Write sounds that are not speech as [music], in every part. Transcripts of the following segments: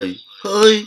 嘿，嘿。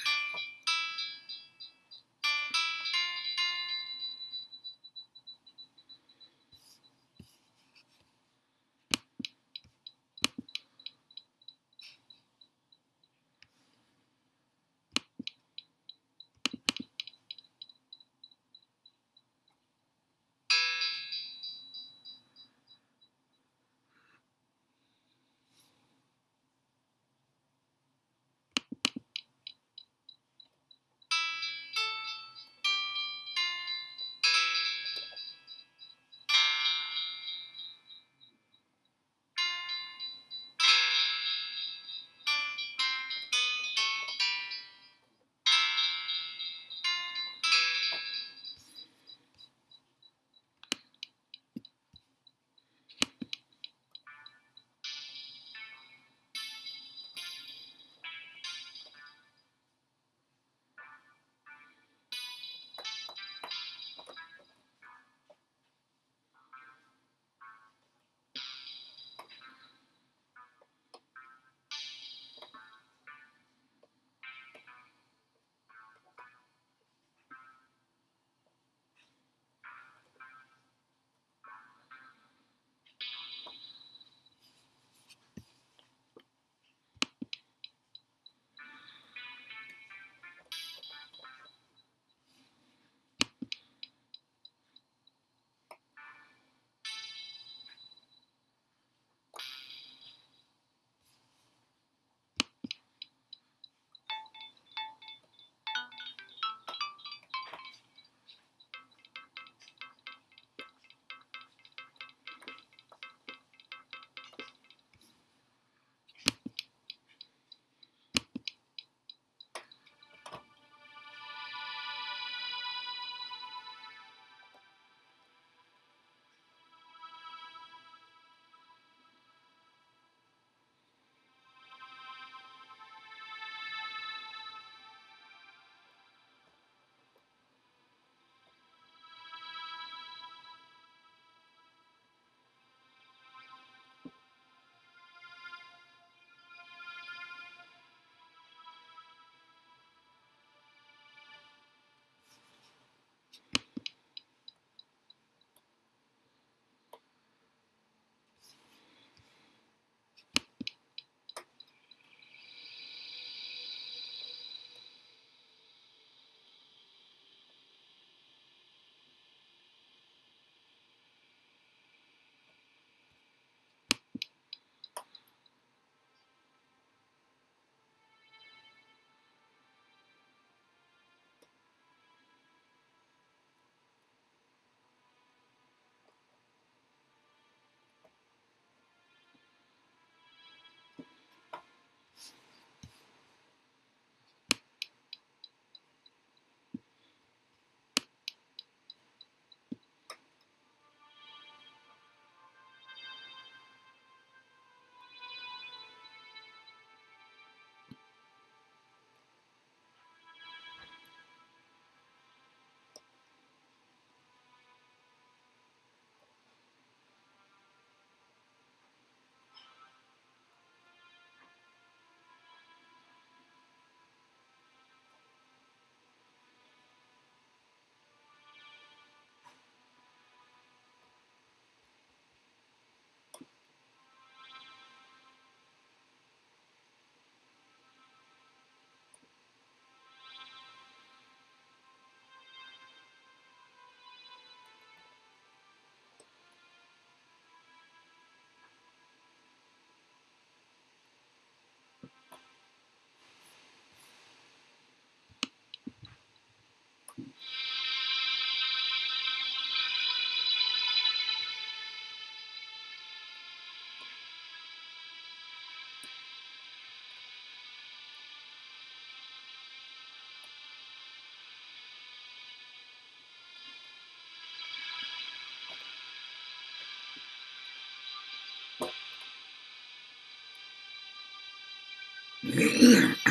Yeah. [clears throat]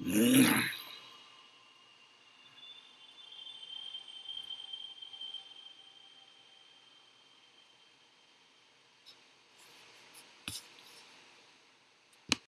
嗯。